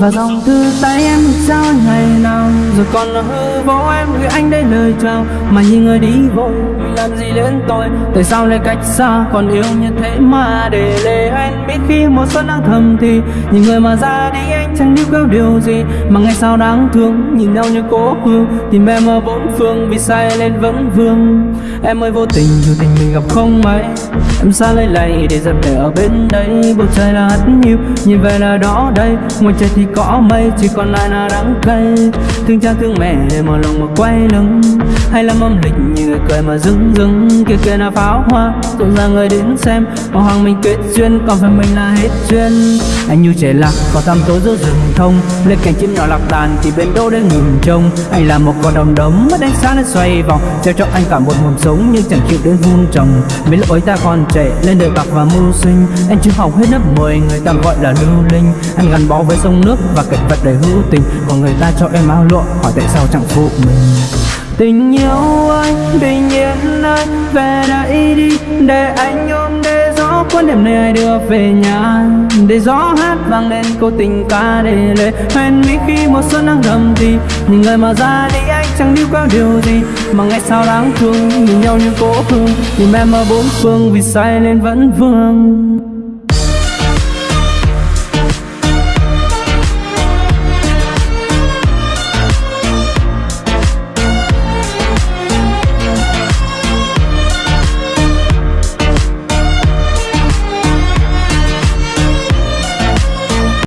và dòng thư tay em sao ngày nào, rồi còn là hư vô em gửi anh đây lời chào. Mà nhìn người đi vội, làm gì đến tôi tại sao lại cách xa, còn yêu như thế mà để lệ anh biết khi mùa xuân đang thầm thì, nhìn người mà ra đi anh chẳng biết có điều gì mà ngày sau đáng thương. Nhìn nhau như cố hương tìm em ở bốn phương, vì sai lên vẫn vương. Em ơi, vô tình, dù tình mình gặp không may, em xa lấy lầy để dập để ở bên đây. Bầu trời là hắt hiu nhìn về là đó đây ngoài trời thì có mây, chỉ còn lại là đắng cay. Thương cha thương mẹ để mở lòng mà quay lưng. Hay là âm lịch như người cười mà dưng dưng kia kia là pháo hoa, rộn ra người đến xem. Hoàng mình kết duyên, còn phần mình là hết duyên anh như trẻ lạc có tăm tối giữa rừng thông. Lên cảnh chim nhỏ lạc đàn thì bên đâu đến ngừng trông. Anh là một con đồng đấm mất ánh sáng nó xoay vòng, treo cho anh cả một mầm sống nhưng chẳng chịu đến vun trồng. Mấy lỗi ta còn trẻ, lên đời bạc và mưu sinh. Anh chưa học hết lớp 10 người ta gọi là lưu linh. Anh gắn bó với sông nước và cảnh vật đầy hữu tình. Còn người ta cho em áo lụa, hỏi tại sao chẳng phụ mình. Tình yêu anh bình yên anh, về đây đi, để anh ôm đêm nay ai đưa về nhà, để gió hát vang lên câu tình ca để lệ. Hoen mi khi mùa xuân đang thầm thì những người mà ra đi, anh chẳng níu có điều gì. Mà ngày sau đáng thương, nhìn nhau như cố hương. Tìm em ở bốn phương vì sai nên vẫn vương.